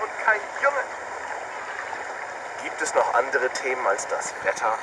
und kein Junge. Gibt es noch andere Themen als das Wetter?